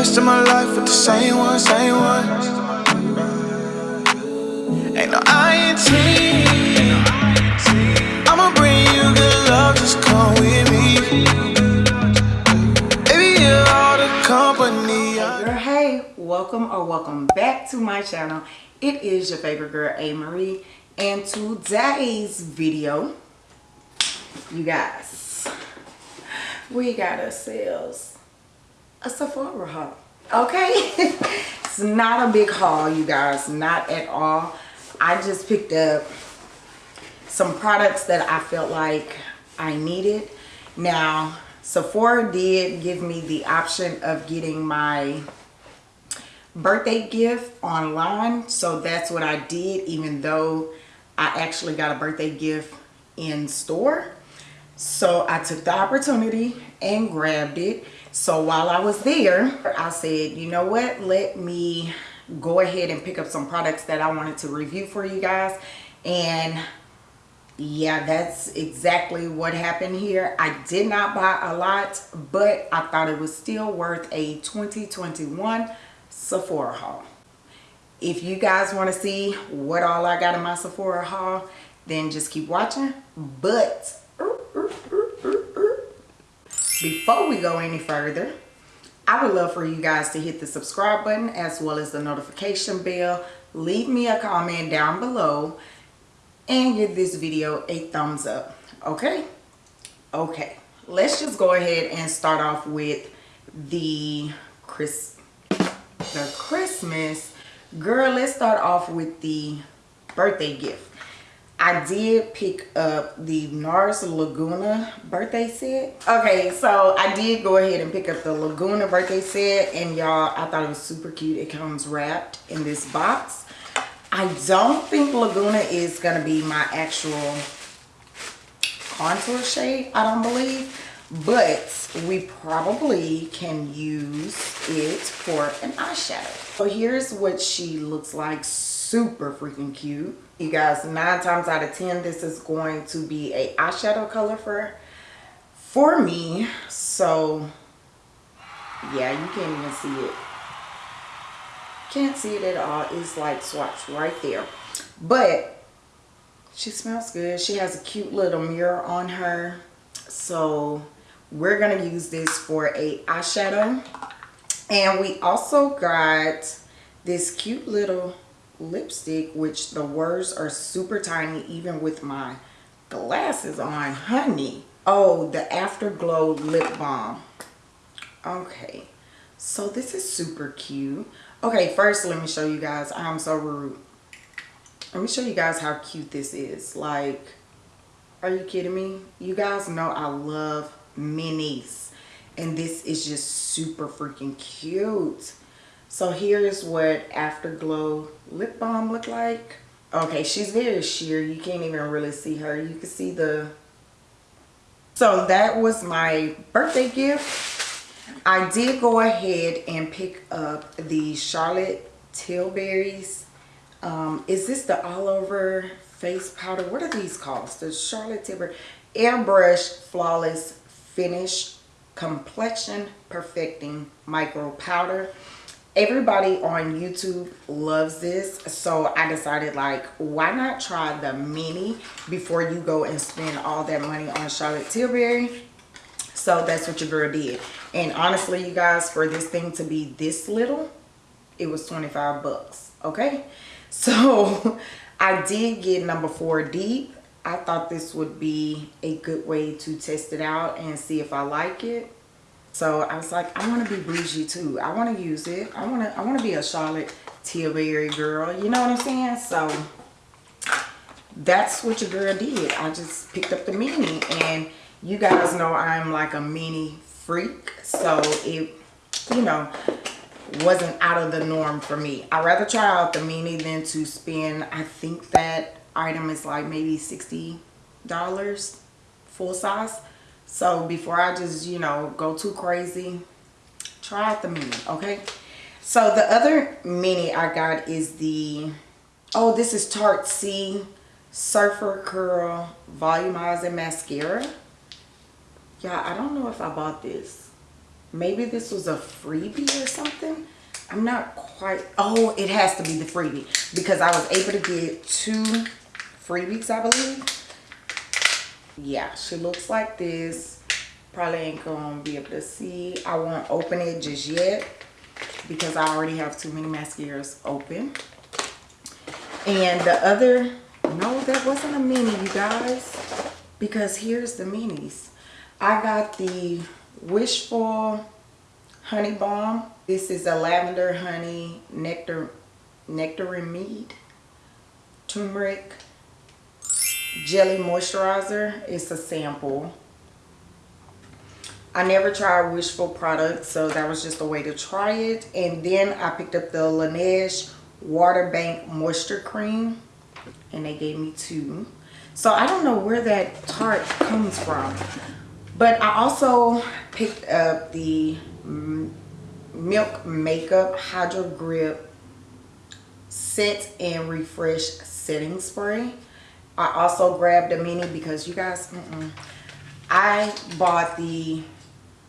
rest of my life with the same one, same one. Ain't no. I'ma bring you good love, just come with me. Baby, you're all the company. Girl, hey, welcome or welcome back to my channel. It is your favorite girl, A. Marie. And today's video, you guys, we got ourselves a Sephora haul. Okay? it's not a big haul, you guys. Not at all. I just picked up some products that I felt like I needed. Now, Sephora did give me the option of getting my birthday gift online. So that's what I did, even though I actually got a birthday gift in store. So I took the opportunity and grabbed it. So while I was there, I said, you know what? Let me go ahead and pick up some products that I wanted to review for you guys. And yeah, that's exactly what happened here. I did not buy a lot, but I thought it was still worth a 2021 Sephora haul. If you guys want to see what all I got in my Sephora haul, then just keep watching. But before we go any further, I would love for you guys to hit the subscribe button as well as the notification bell. Leave me a comment down below and give this video a thumbs up. Okay? Okay. Let's just go ahead and start off with the Chris the Christmas. Girl, let's start off with the birthday gift. I did pick up the NARS Laguna birthday set. Okay, so I did go ahead and pick up the Laguna birthday set. And y'all, I thought it was super cute. It comes wrapped in this box. I don't think Laguna is going to be my actual contour shade. I don't believe. But we probably can use it for an eyeshadow. So here's what she looks like. Super freaking cute. You guys, nine times out of 10, this is going to be a eyeshadow color for, for me. So yeah, you can't even see it. Can't see it at all. It's like swatched right there. But she smells good. She has a cute little mirror on her. So we're to use this for a eyeshadow. And we also got this cute little lipstick, which the words are super tiny, even with my glasses on. Honey. Oh, the Afterglow Lip Balm. Okay. So this is super cute. Okay, first let me show you guys. I'm so rude. Let me show you guys how cute this is. Like, are you kidding me? You guys know I love minis. And this is just super freaking cute. So here's what Afterglow lip balm look like. Okay, she's very sheer. You can't even really see her. You can see the... So that was my birthday gift. I did go ahead and pick up the Charlotte Tilbury's. Um, is this the all over face powder? What are these called? The Charlotte Tilbury Airbrush Flawless Finish Complexion Perfecting Micro Powder. Everybody on YouTube loves this. So I decided like, why not try the mini before you go and spend all that money on Charlotte Tilbury? So that's what your girl did. And honestly, you guys, for this thing to be this little, it was 25 bucks. Okay. So I did get number four deep. I thought this would be a good way to test it out and see if I like it. So I was like, I want to be bougie too. I want to use it. I want to I want to be a Charlotte Tilbury girl. You know what I'm saying? So that's what your girl did. I just picked up the mini and you guys know I'm like a mini freak. So it, you know, wasn't out of the norm for me. I'd rather try out the mini than to spend, I think that item is like maybe $60 full size. So before I just, you know, go too crazy, try out the mini, okay? So the other mini I got is the, oh, this is Tarte Sea Surfer Curl Volumizing Mascara. Yeah, I don't know if I bought this. maybe this was a freebie or something. I'm not quite, oh, it has to be the freebie because I was able to get two freebies, I believe. Yeah, she looks like this. Probably ain't gonna be able to see. I won't open it just yet because I already have too many mascaras open. And the other, no, that wasn't a mini, you guys. Because here's the minis. I got the Wishful Honey Balm. This is a lavender honey nectar nectarine mead. Turmeric jelly moisturizer. It's a sample. I never tried Wishful products, so that was just a way to try it. And then I picked up the Laneige Water Bank Moisture Cream, and they gave me two. So I don't know where that Tarte comes from. But I also picked up the Milk Makeup Hydro Grip Set and Refresh Setting Spray. I also grabbed a mini because you guys, mm -mm. I bought the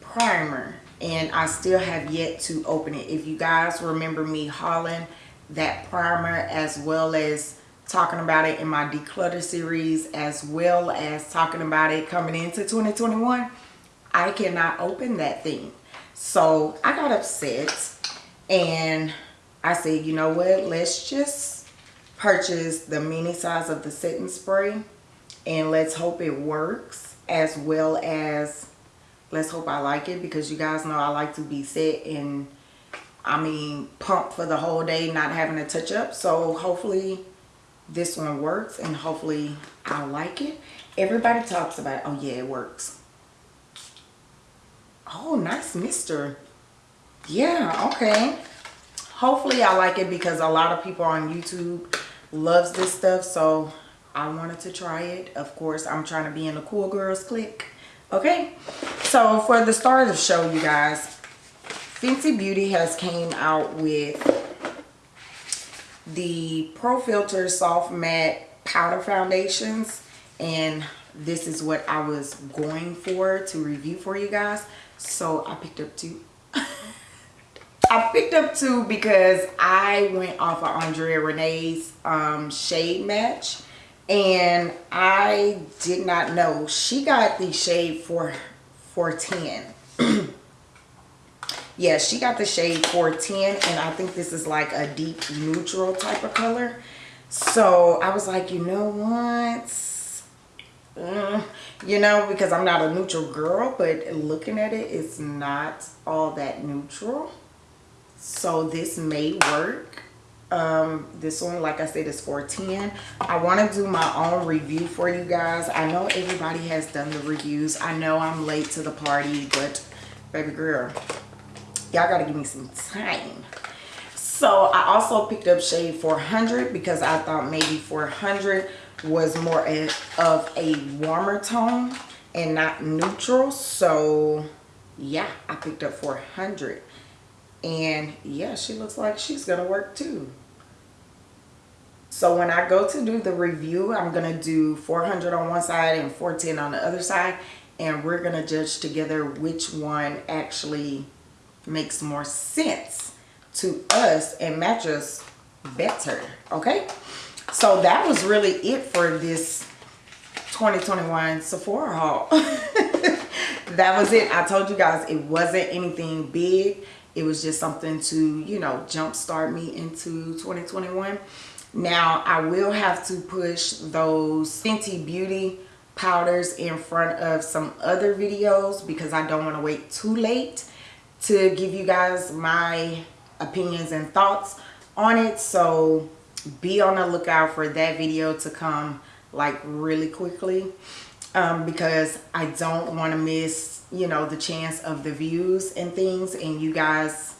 primer and I still have yet to open it. If you guys remember me hauling that primer as well as talking about it in my declutter series as well as talking about it coming into 2021 I cannot open that thing so I got upset and I said you know what let's just purchase the mini size of the setting spray and let's hope it works as well as let's hope I like it because you guys know I like to be set and I mean pumped for the whole day not having a touch up so hopefully this one works and hopefully I like it. Everybody talks about, oh yeah, it works. Oh, nice mister. Yeah, okay. Hopefully I like it because a lot of people on YouTube loves this stuff. So I wanted to try it. Of course, I'm trying to be in the cool girls clique. Okay. So for the start of the show, you guys, Fenty Beauty has came out with the Pro Filter Soft Matte Powder Foundations. And this is what I was going for to review for you guys. So I picked up two. I picked up two because I went off of Andrea Renee's um, shade match and I did not know. She got the shade for 410 yeah she got the shade 410 and i think this is like a deep neutral type of color. So i was like you know what? Mm, you know because i'm not a neutral girl but looking at it it's not all that neutral so this may work. Um this one like i said is 410 i want to do my own review for you guys. I know everybody has done the reviews. I know i'm late to the party but baby girl y'all gotta give me some time. So i also picked up shade 400 because i thought maybe 400 was more of a warmer tone and not neutral. So yeah i picked up 400 and yeah she looks like she's gonna work too. So when i go to do the review i'm gonna do 400 on one side and 410 on the other side. And we're gonna judge together which one actually makes more sense to us and matches better okay? So that was really it for this 2021 Sephora haul. That was it. I told you guys it wasn't anything big it was just something to you know jumpstart me into 2021 now I will have to push those Fenty Beauty powders in front of some other videos because I don't want to wait too late to give you guys my opinions and thoughts on it. So be on the lookout for that video to come like really quickly um, because I don't want to miss you know the chance of the views and things and you guys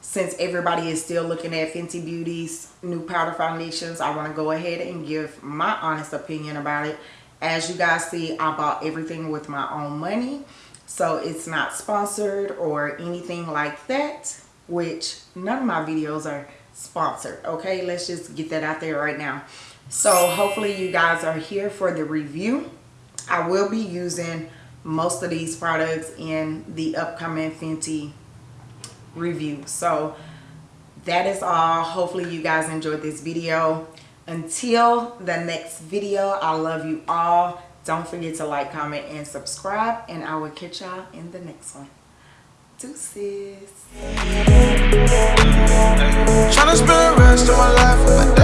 since everybody is still looking at Fenty Beauty's new powder foundations I want to go ahead and give my honest opinion about it. As you guys see I bought everything with my own money so it's not sponsored or anything like that which none of my videos are sponsored okay? Let's just get that out there right now. So hopefully you guys are here for the review i will be using most of these products in the upcoming Fenty review. So that is all. Hopefully you guys enjoyed this video. Until the next video, I love you all. Don't forget to like, comment, and subscribe. And I will catch y'all in the next one. Deuces. Tryna spend the rest of my life